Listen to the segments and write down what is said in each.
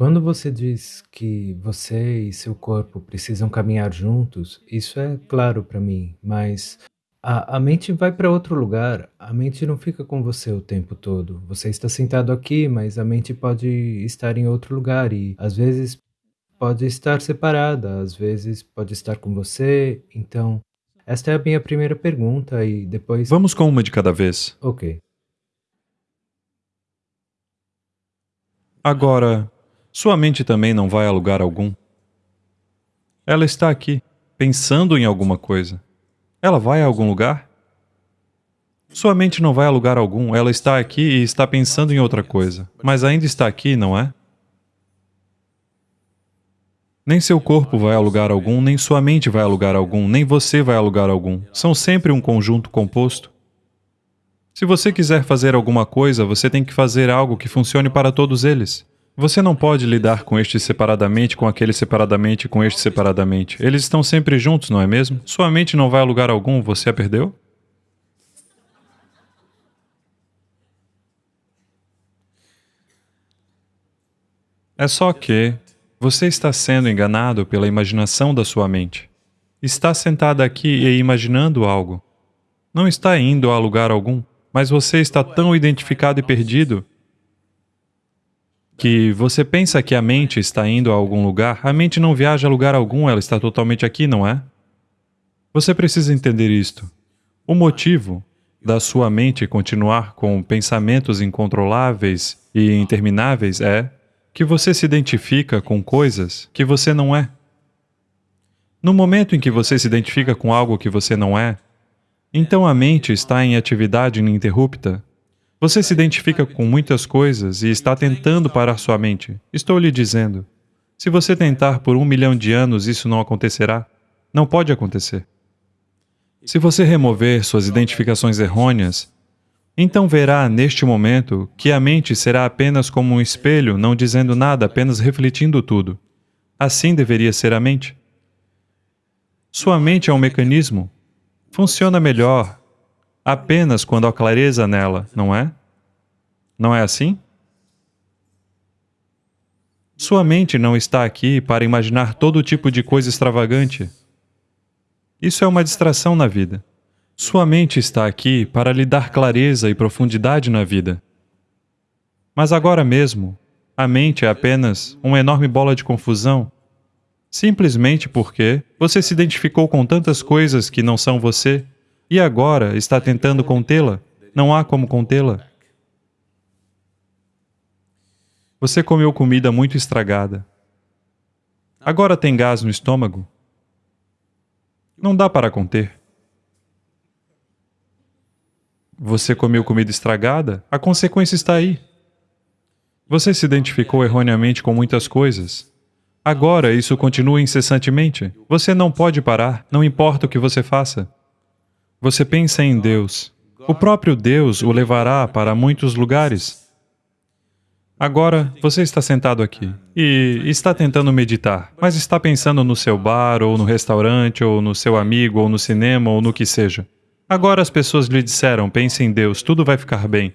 Quando você diz que você e seu corpo precisam caminhar juntos, isso é claro para mim, mas a, a mente vai para outro lugar. A mente não fica com você o tempo todo. Você está sentado aqui, mas a mente pode estar em outro lugar e às vezes pode estar separada, às vezes pode estar com você. Então, esta é a minha primeira pergunta e depois. Vamos com uma de cada vez. Ok. Agora, sua mente também não vai a lugar algum. Ela está aqui, pensando em alguma coisa. Ela vai a algum lugar? Sua mente não vai a lugar algum, ela está aqui e está pensando em outra coisa, mas ainda está aqui, não é? Nem seu corpo vai a lugar algum, nem sua mente vai a lugar algum, nem você vai a lugar algum. São sempre um conjunto composto. Se você quiser fazer alguma coisa, você tem que fazer algo que funcione para todos eles. Você não pode lidar com este separadamente, com aquele separadamente, com este separadamente. Eles estão sempre juntos, não é mesmo? Sua mente não vai a lugar algum, você a perdeu? É só que você está sendo enganado pela imaginação da sua mente. Está sentada aqui e imaginando algo. Não está indo a lugar algum, mas você está tão identificado e perdido que você pensa que a mente está indo a algum lugar, a mente não viaja a lugar algum, ela está totalmente aqui, não é? Você precisa entender isto. O motivo da sua mente continuar com pensamentos incontroláveis e intermináveis é que você se identifica com coisas que você não é. No momento em que você se identifica com algo que você não é, então a mente está em atividade ininterrupta você se identifica com muitas coisas e está tentando parar sua mente. Estou lhe dizendo, se você tentar por um milhão de anos, isso não acontecerá. Não pode acontecer. Se você remover suas identificações errôneas, então verá neste momento que a mente será apenas como um espelho, não dizendo nada, apenas refletindo tudo. Assim deveria ser a mente. Sua mente é um mecanismo. Funciona melhor apenas quando há clareza nela, não é? Não é assim? Sua mente não está aqui para imaginar todo tipo de coisa extravagante. Isso é uma distração na vida. Sua mente está aqui para lhe dar clareza e profundidade na vida. Mas agora mesmo, a mente é apenas uma enorme bola de confusão, simplesmente porque você se identificou com tantas coisas que não são você e agora está tentando contê-la. Não há como contê-la. Você comeu comida muito estragada. Agora tem gás no estômago. Não dá para conter. Você comeu comida estragada? A consequência está aí. Você se identificou erroneamente com muitas coisas. Agora isso continua incessantemente. Você não pode parar, não importa o que você faça. Você pensa em Deus. O próprio Deus o levará para muitos lugares. Agora, você está sentado aqui e está tentando meditar, mas está pensando no seu bar, ou no restaurante, ou no seu amigo, ou no cinema, ou no que seja. Agora as pessoas lhe disseram, pense em Deus, tudo vai ficar bem.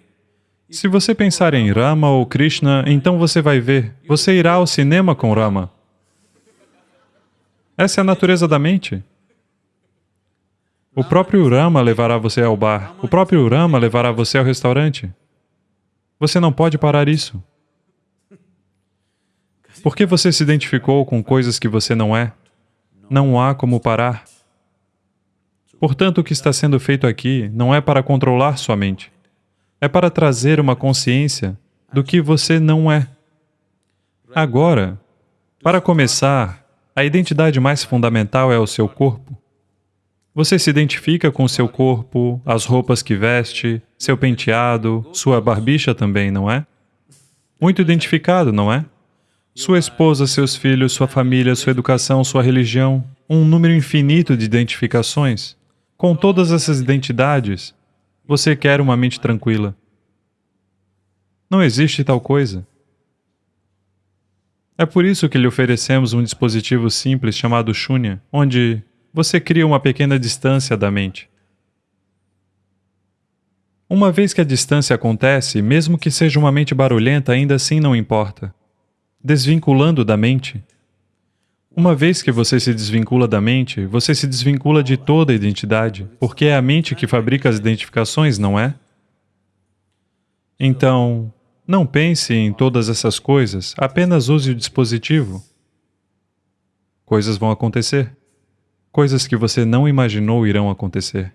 Se você pensar em Rama ou Krishna, então você vai ver, você irá ao cinema com Rama. Essa é a natureza da mente. O próprio Rama levará você ao bar. O próprio Rama levará você ao restaurante. Você não pode parar isso. Porque você se identificou com coisas que você não é? Não há como parar. Portanto, o que está sendo feito aqui não é para controlar sua mente. É para trazer uma consciência do que você não é. Agora, para começar, a identidade mais fundamental é o seu corpo. Você se identifica com seu corpo, as roupas que veste, seu penteado, sua barbicha também, não é? Muito identificado, não é? Sua esposa, seus filhos, sua família, sua educação, sua religião, um número infinito de identificações. Com todas essas identidades, você quer uma mente tranquila. Não existe tal coisa. É por isso que lhe oferecemos um dispositivo simples chamado Shunya, onde você cria uma pequena distância da mente. Uma vez que a distância acontece, mesmo que seja uma mente barulhenta, ainda assim não importa. Desvinculando da mente. Uma vez que você se desvincula da mente, você se desvincula de toda a identidade, porque é a mente que fabrica as identificações, não é? Então, não pense em todas essas coisas, apenas use o dispositivo. Coisas vão acontecer. Coisas que você não imaginou irão acontecer.